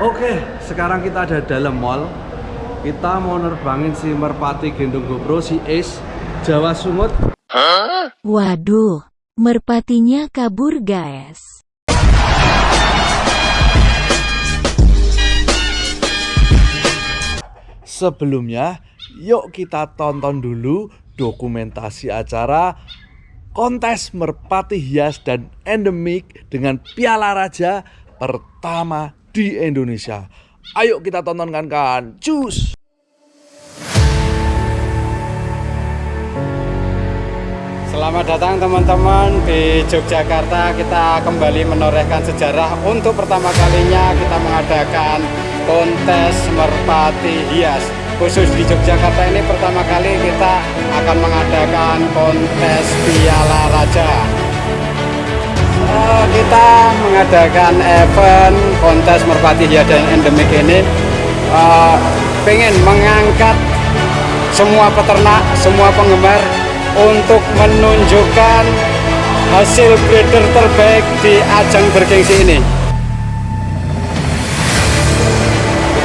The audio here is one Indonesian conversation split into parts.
Oke, sekarang kita ada dalam mall. Kita mau nerbangin si Merpati Gendong GoPro, si Ace, Jawa Sungut. Waduh, merpatinya kabur guys. Sebelumnya, yuk kita tonton dulu dokumentasi acara kontes merpati hias dan endemik dengan piala raja pertama di Indonesia. Ayo kita tontonkan kan, cus! Selamat datang teman-teman di Yogyakarta. Kita kembali menorehkan sejarah. Untuk pertama kalinya kita mengadakan kontes merpati hias. Khusus di Yogyakarta ini pertama kali kita akan mengadakan kontes Piala Raja Kita mengadakan event kontes merpati hias dan endemik ini eh, Pengen mengangkat semua peternak, semua penggemar untuk menunjukkan hasil breeder terbaik di ajang bergengsi ini.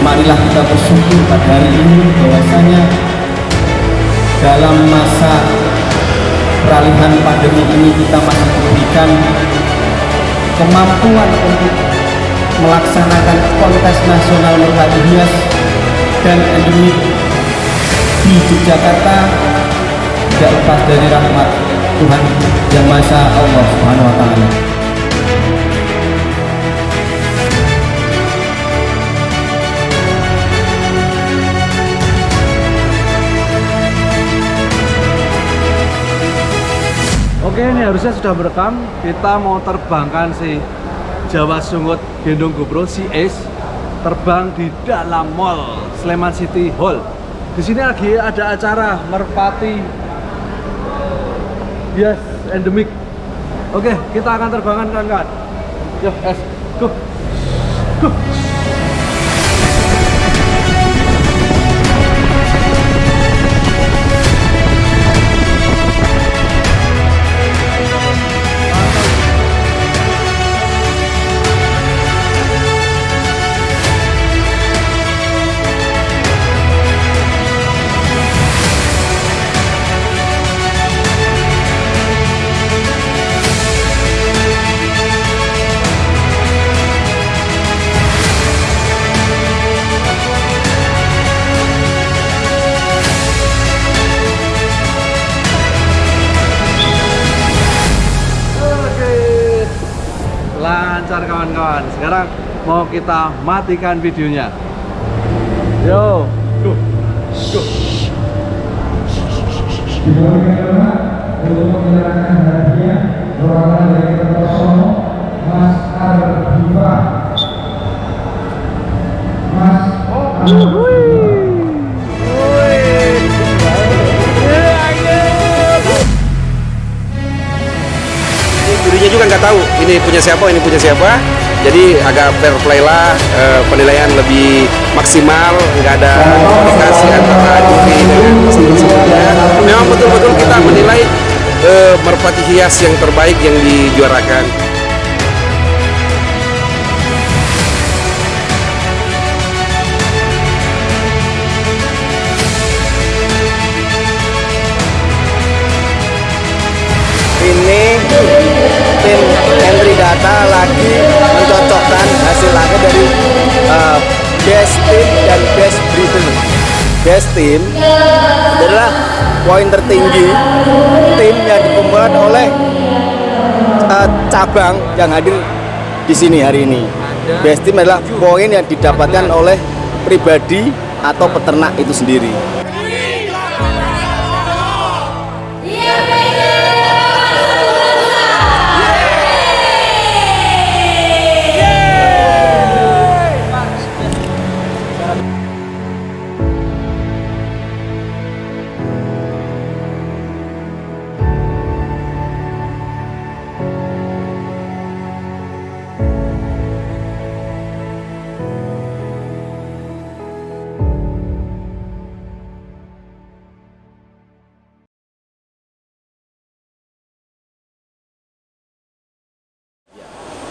marilah kita bersyukur pada hari ini bahwasanya dalam masa peralihan pandemi ini kita masih diberikan kemampuan untuk melaksanakan kontes nasional merpati hias dan endemik di Yogyakarta tidak lepas dari rahmat Tuhan yang Maha Esa Allah Subhanahu wa taala. Harusnya sudah merekam. Kita mau terbangkan si Jawa Sungut Gendong GoPro, si Ace terbang di dalam mall Sleman City Hall. Di sini lagi ada acara merpati Yes, endemik. Oke, kita akan terbangkan kawan-kawan. Yuk, es, go. Go. Lancar kawan-kawan. Sekarang mau kita matikan videonya. Yo. Go. Go. untuk menyerahkan hadiah punya siapa ini punya siapa. Jadi agak fair play lah eh, penilaian lebih maksimal nggak ada komunikasi antara juri dengan peserta-pesertanya memang betul-betul kita menilai eh, merpati hias yang terbaik yang dijuarakan best team adalah poin tertinggi tim yang dikumpulkan oleh uh, cabang yang hadir di sini hari ini. Best adalah poin yang didapatkan oleh pribadi atau peternak itu sendiri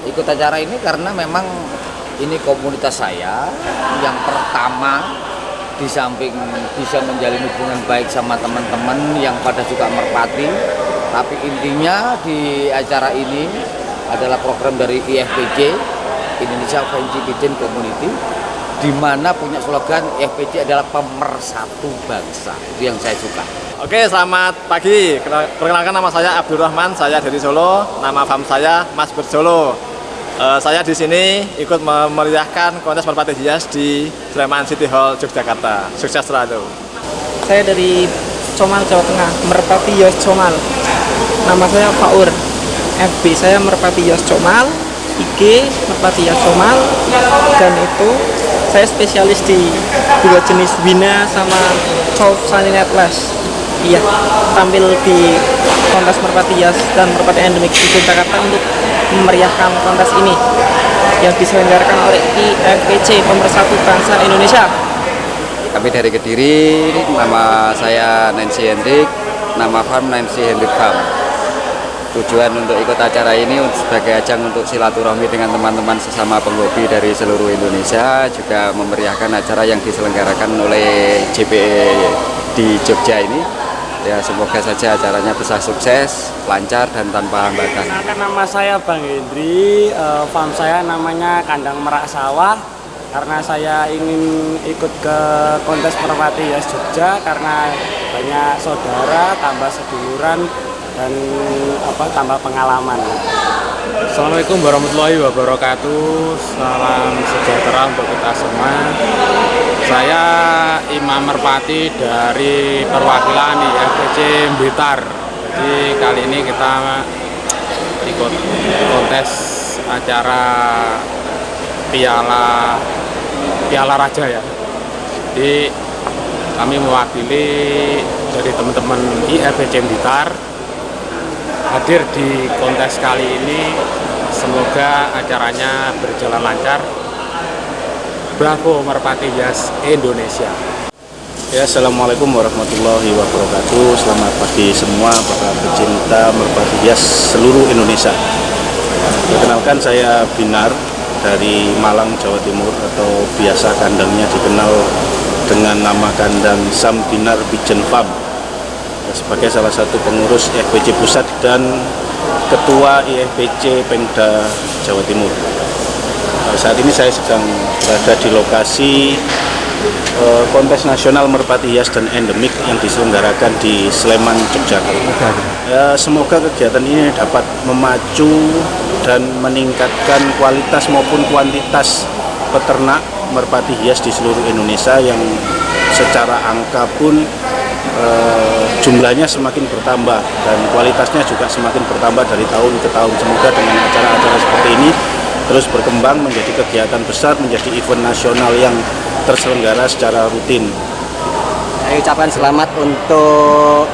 ikut acara ini karena memang ini komunitas saya yang pertama di samping bisa menjalin hubungan baik sama teman-teman yang pada juga merpati tapi intinya di acara ini adalah program dari IFPJ Indonesia Fancy Kitchen Community di mana punya slogan IFPJ adalah pemersatu bangsa itu yang saya suka Oke, selamat pagi. Perkenalkan nama saya Abdurrahman, saya dari Solo. Nama fam saya Mas Bersolo. Uh, saya di sini ikut memeriahkan kontes merpati hias di Sleman City Hall Yogyakarta. Sukses selalu. Saya dari Comal Jawa Tengah, Merpati Hias Comal. Nama saya Faur. FB saya Merpati Hias Comal, IG Merpati Hias Comal, dan itu saya spesialis di dua jenis Wina sama Chow Sunny Netlash iya tampil di kontes merpati hias dan merpati endemik di Jakarta untuk memeriahkan kontes ini yang diselenggarakan oleh IFPC Pemersatu Bangsa Indonesia. Kami dari Kediri nama saya Nancy Hendrik nama farm Nancy Hendrik Farm. Tujuan untuk ikut acara ini sebagai ajang untuk silaturahmi dengan teman-teman sesama penghobi dari seluruh Indonesia juga memeriahkan acara yang diselenggarakan oleh JPE di Jogja ini ya semoga saja acaranya bisa sukses, lancar dan tanpa hambatan. Kenalkan nama saya Bang Hendri, uh, farm saya namanya Kandang Merak Sawah karena saya ingin ikut ke kontes Merpati Yas Jogja karena banyak saudara, tambah seduluran dan apa tambah pengalaman. Assalamualaikum warahmatullahi wabarakatuh. Salam sejahtera untuk kita semua. Saya Imam Merpati dari perwakilan IFPC Blitar. Jadi kali ini kita ikut kontes acara Piala Piala Raja ya. Jadi kami mewakili dari teman-teman IFPC Blitar hadir di kontes kali ini. Semoga acaranya berjalan lancar. Bravo Merpati Yas Indonesia. Ya, Assalamualaikum warahmatullahi wabarakatuh. Selamat pagi semua para pecinta Merpati Yas seluruh Indonesia. Perkenalkan saya Binar dari Malang, Jawa Timur atau biasa kandangnya dikenal dengan nama kandang Sam Binar Bijen Farm sebagai salah satu pengurus IFPC Pusat dan Ketua IFPC Pemda Jawa Timur. Saat ini saya sedang berada di lokasi uh, kontes nasional merpati hias dan endemik yang diselenggarakan di Sleman, Yogyakarta. Ya, semoga kegiatan ini dapat memacu dan meningkatkan kualitas maupun kuantitas peternak merpati hias di seluruh Indonesia yang secara angka pun Eh, jumlahnya semakin bertambah dan kualitasnya juga semakin bertambah dari tahun ke tahun. Semoga dengan acara-acara seperti ini terus berkembang menjadi kegiatan besar, menjadi event nasional yang terselenggara secara rutin. Saya ucapkan selamat untuk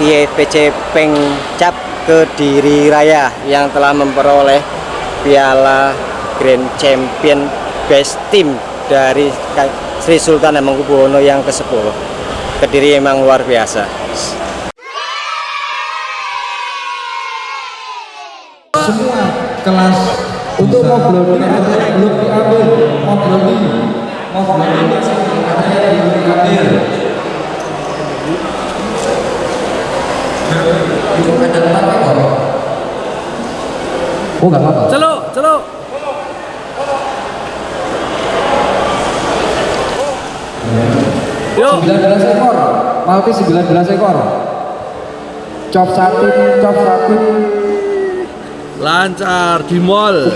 IFPC Pengcap Kediri Raya yang telah memperoleh Piala Grand Champion Best Team dari Sri Sultan Hamengkubuwono yang ke-10. Kediri emang luar biasa. Semua kelas untuk mobil ini belum diambil. Mobil ini mobil ini katanya belum diambil. Itu ada empat ekor. Oh nggak apa-apa. Celuk celuk Yuk. 19 ekor. Malti 19 ekor. Cop satu, cop satu. Lancar di mall.